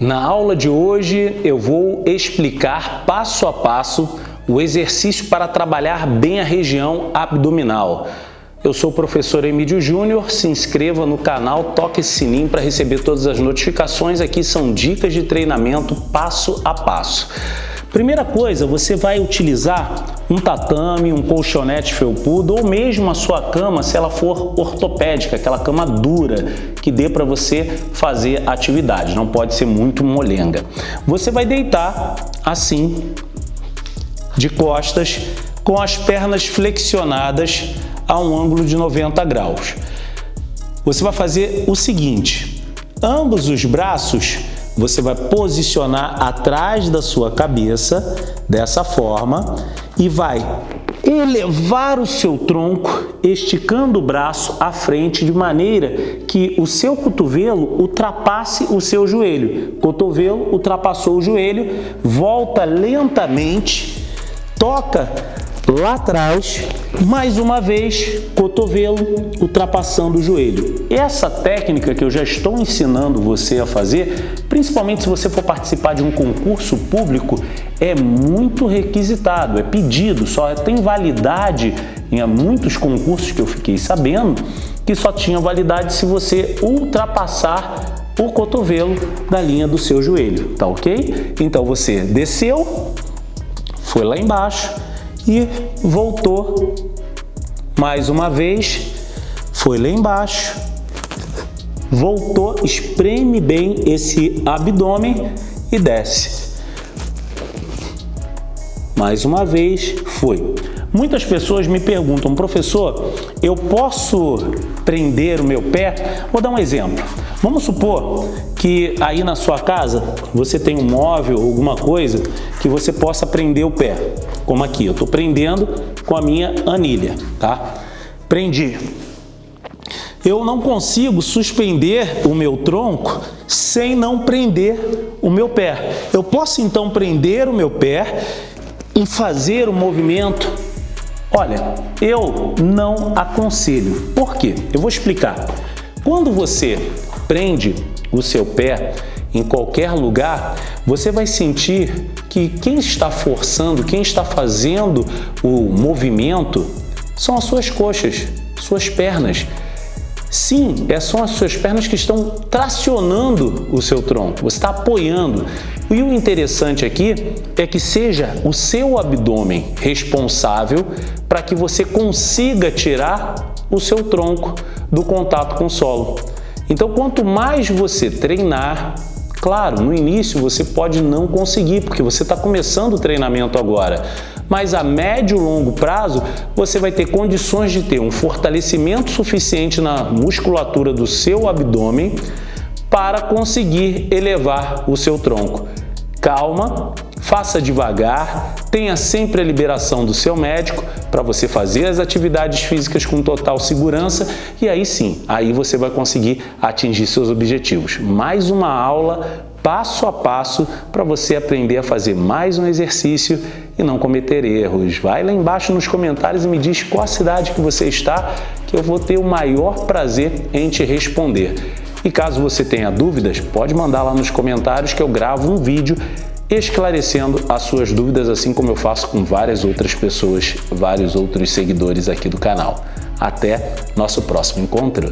Na aula de hoje eu vou explicar passo a passo o exercício para trabalhar bem a região abdominal. Eu sou o professor Emílio Júnior, se inscreva no canal, toque sininho para receber todas as notificações. Aqui são dicas de treinamento passo a passo. Primeira coisa, você vai utilizar um tatame, um colchonete felpudo ou mesmo a sua cama, se ela for ortopédica, aquela cama dura que dê para você fazer atividade, não pode ser muito molenga. Você vai deitar assim, de costas, com as pernas flexionadas a um ângulo de 90 graus. Você vai fazer o seguinte, ambos os braços você vai posicionar atrás da sua cabeça, dessa forma, e vai elevar o seu tronco, esticando o braço à frente de maneira que o seu cotovelo ultrapasse o seu joelho. Cotovelo ultrapassou o joelho, volta lentamente, toca lá atrás, mais uma vez, cotovelo ultrapassando o joelho. Essa técnica que eu já estou ensinando você a fazer, principalmente se você for participar de um concurso público, é muito requisitado, é pedido, só tem validade em muitos concursos que eu fiquei sabendo que só tinha validade se você ultrapassar o cotovelo da linha do seu joelho, tá ok? Então você desceu, foi lá embaixo, e voltou mais uma vez, foi lá embaixo, voltou, espreme bem esse abdômen e desce. Mais uma vez, foi. Muitas pessoas me perguntam, professor, eu posso prender o meu pé? Vou dar um exemplo. Vamos supor que aí na sua casa você tem um móvel, alguma coisa que você possa prender o pé. Como aqui, eu estou prendendo com a minha anilha, tá? Prendi. Eu não consigo suspender o meu tronco sem não prender o meu pé. Eu posso então prender o meu pé e fazer o movimento Olha, eu não aconselho. Por quê? Eu vou explicar. Quando você prende o seu pé em qualquer lugar, você vai sentir que quem está forçando, quem está fazendo o movimento são as suas coxas, suas pernas. Sim, é são as suas pernas que estão tracionando o seu tronco, você está apoiando. E o interessante aqui é que seja o seu abdômen responsável para que você consiga tirar o seu tronco do contato com o solo. Então, quanto mais você treinar, claro, no início você pode não conseguir, porque você está começando o treinamento agora, mas a médio e longo prazo você vai ter condições de ter um fortalecimento suficiente na musculatura do seu abdômen para conseguir elevar o seu tronco. Calma, faça devagar, tenha sempre a liberação do seu médico para você fazer as atividades físicas com total segurança e aí sim, aí você vai conseguir atingir seus objetivos. Mais uma aula passo a passo para você aprender a fazer mais um exercício e não cometer erros. Vai lá embaixo nos comentários e me diz qual cidade que você está, que eu vou ter o maior prazer em te responder. E caso você tenha dúvidas, pode mandar lá nos comentários que eu gravo um vídeo esclarecendo as suas dúvidas, assim como eu faço com várias outras pessoas, vários outros seguidores aqui do canal. Até nosso próximo encontro!